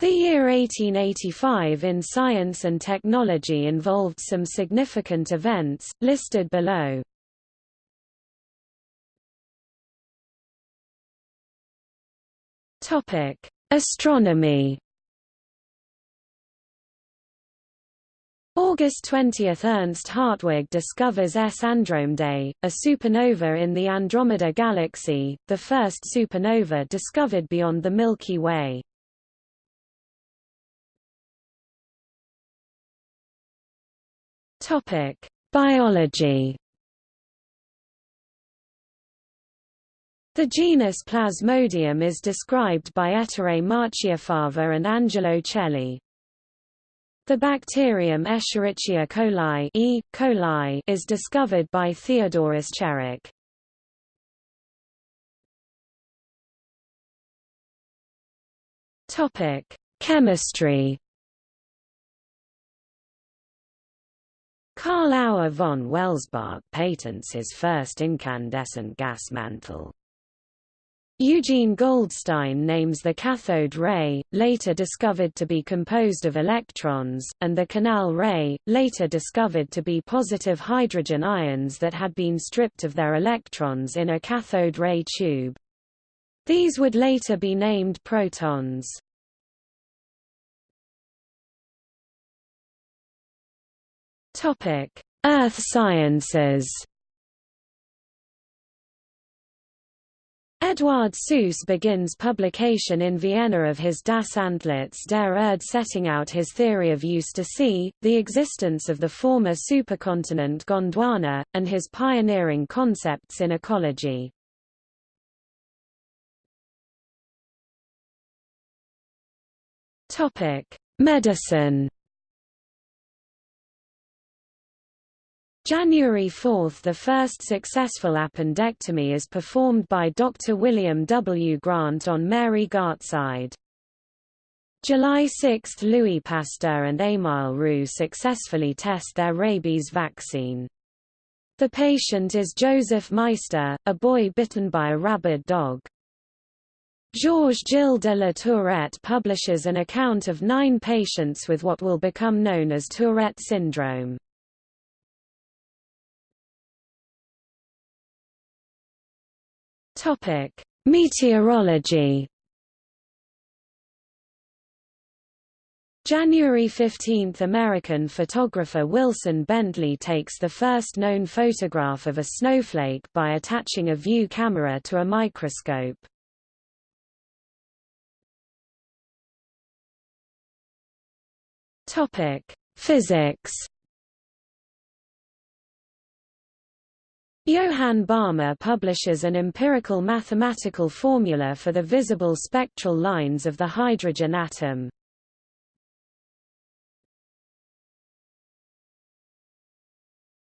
The year 1885 in science and technology involved some significant events, listed below. Astronomy August 20 – Ernst Hartwig discovers S Andromedae, a supernova in the Andromeda Galaxy, the first supernova discovered beyond the Milky Way. Biology The genus Plasmodium is described by Ettore Marchiafava and Angelo Celli. The bacterium Escherichia coli, e. coli is discovered by Theodor Escherich. Topic: Chemistry. Karl Auer von Welsbach patents his first incandescent gas mantle. Eugene Goldstein names the cathode ray, later discovered to be composed of electrons, and the canal ray, later discovered to be positive hydrogen ions that had been stripped of their electrons in a cathode ray tube. These would later be named protons. Earth sciences Eduard Suess begins publication in Vienna of his Das Antlitz der Erde setting out his theory of Eustasy, the existence of the former supercontinent Gondwana, and his pioneering concepts in ecology. Medicine January 4 – The first successful appendectomy is performed by Dr. William W. Grant on Mary Gartside. July 6 – Louis Pasteur and Émile Roux successfully test their rabies vaccine. The patient is Joseph Meister, a boy bitten by a rabid dog. Georges Gilles de la Tourette publishes an account of nine patients with what will become known as Tourette syndrome. Topic: Meteorology. January 15 – American photographer Wilson Bentley takes the first known photograph of a snowflake by attaching a view camera to a microscope. Physics Johann Balmer publishes an empirical mathematical formula for the visible spectral lines of the hydrogen atom.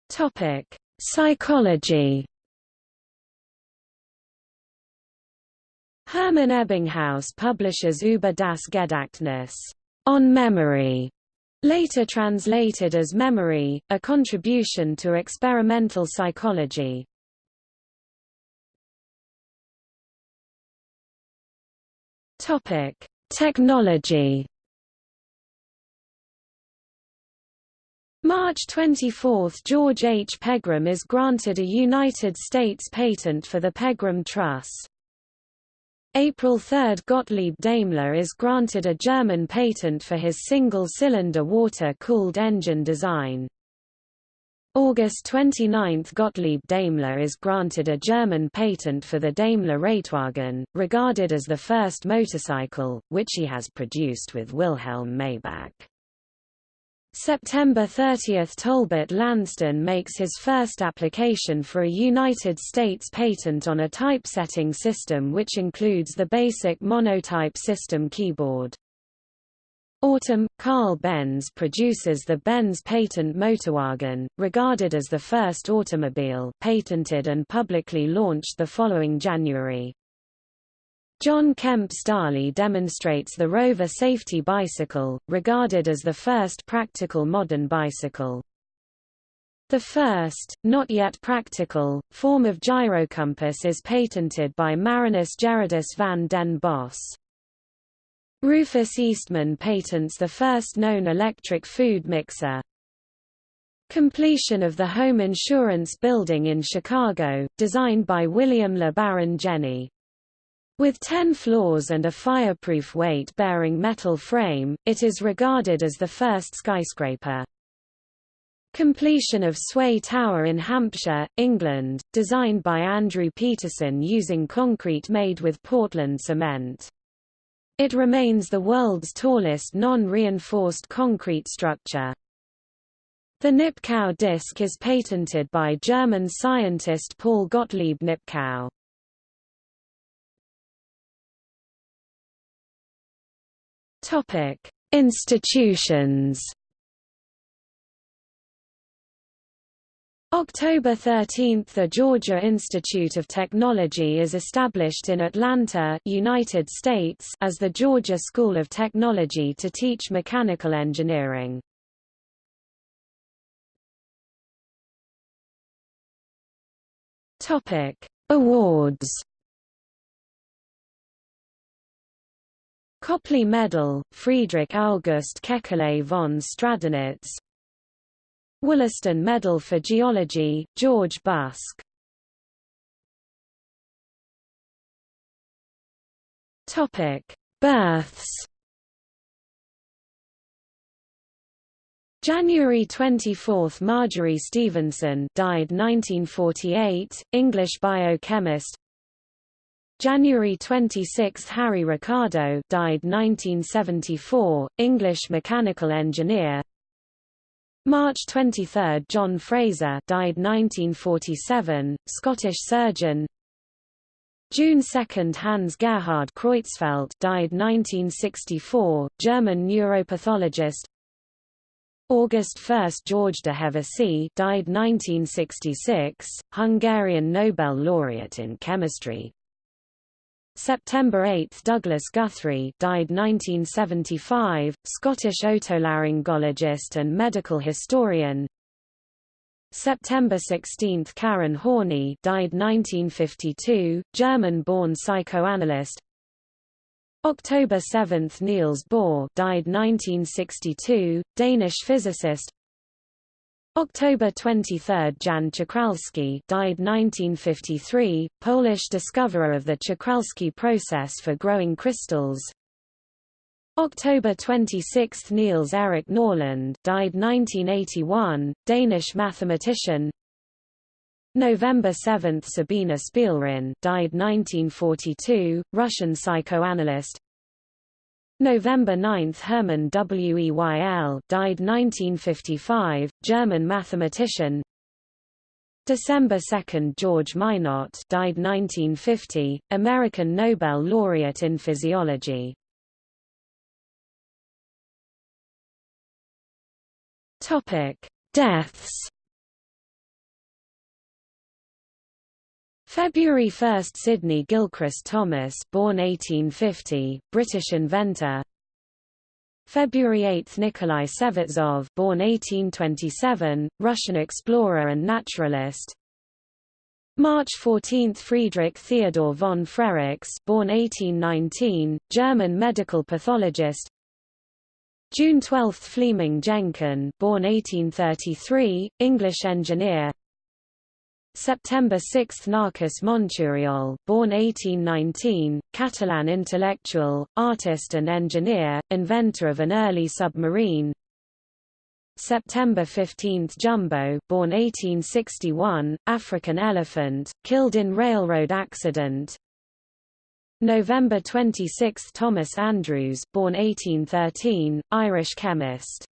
Topic: Psychology. Hermann Ebbinghaus publishes Über das Gedächtnis, on memory, Later translated as Memory, a contribution to experimental psychology. Topic: Technology. March 24 – George H. Pegram is granted a United States patent for the Pegram Truss. April 3 – Gottlieb Daimler is granted a German patent for his single-cylinder water-cooled engine design. August 29 – Gottlieb Daimler is granted a German patent for the Daimler Reitwagen, regarded as the first motorcycle, which he has produced with Wilhelm Maybach. September 30 – Tolbert Lanston makes his first application for a United States patent on a typesetting system which includes the basic monotype system keyboard. Autumn – Carl Benz produces the Benz patent Motorwagen, regarded as the first automobile patented and publicly launched the following January. John Kemp Starley demonstrates the Rover safety bicycle, regarded as the first practical modern bicycle. The first, not yet practical, form of gyrocompass is patented by Marinus Gerardus van den Bos. Rufus Eastman patents the first known electric food mixer. Completion of the home insurance building in Chicago, designed by William LeBaron Jenney. With 10 floors and a fireproof weight-bearing metal frame, it is regarded as the first skyscraper. Completion of Sway Tower in Hampshire, England, designed by Andrew Peterson using concrete made with Portland cement. It remains the world's tallest non-reinforced concrete structure. The Nipkow disk is patented by German scientist Paul Gottlieb Nipkow. Topic: Institutions. October 13 – The Georgia Institute of Technology is established in Atlanta, United States as the Georgia School of Technology to teach mechanical engineering. Awards. Copley Medal, Friedrich August Kekule von Stradonitz Wollaston Medal for Geology, George Busk. Births. January 24 – Marjorie Stephenson died 1948, English biochemist January 26 – Harry Ricardo died 1974, English mechanical engineer. March 23 – John Fraser died 1947, Scottish surgeon. June 2 – Hans Gerhard Creutzfeldt died 1964, German neuropathologist. August 1 – George de Hevesy died 1966, Hungarian Nobel laureate in chemistry. September 8 – Douglas Guthrie died 1975, Scottish otolaryngologist and medical historian. September 16 – Karen Horney died 1952, German-born psychoanalyst. October 7 – Niels Bohr died 1962, Danish physicist October 23 – Jan Czochralski died 1953, Polish discoverer of the Czochralski process for growing crystals. October 26 – Niels Erik Norlund died 1981, Danish mathematician. November 7 – Sabina Spielrein died 1942, Russian psychoanalyst November 9 – Hermann Weyl died 1955, German mathematician. December 2 – George Minot died 1950, American Nobel laureate in physiology. Deaths February 1 – Sidney Gilchrist Thomas born 1850, British inventor. February 8 – Nikolai Severtzov born 1827, Russian explorer and naturalist. March 14 – Friedrich Theodor von Frerichs born 1819, German medical pathologist. June 12 – Fleming Jenkin born 1833, English engineer September 6 – Narcís Monturiol born 1819, Catalan intellectual, artist and engineer, inventor of an early submarine. September 15 – Jumbo born 1861, African elephant, killed in railroad accident. November 26 – Thomas Andrews born 1813, Irish chemist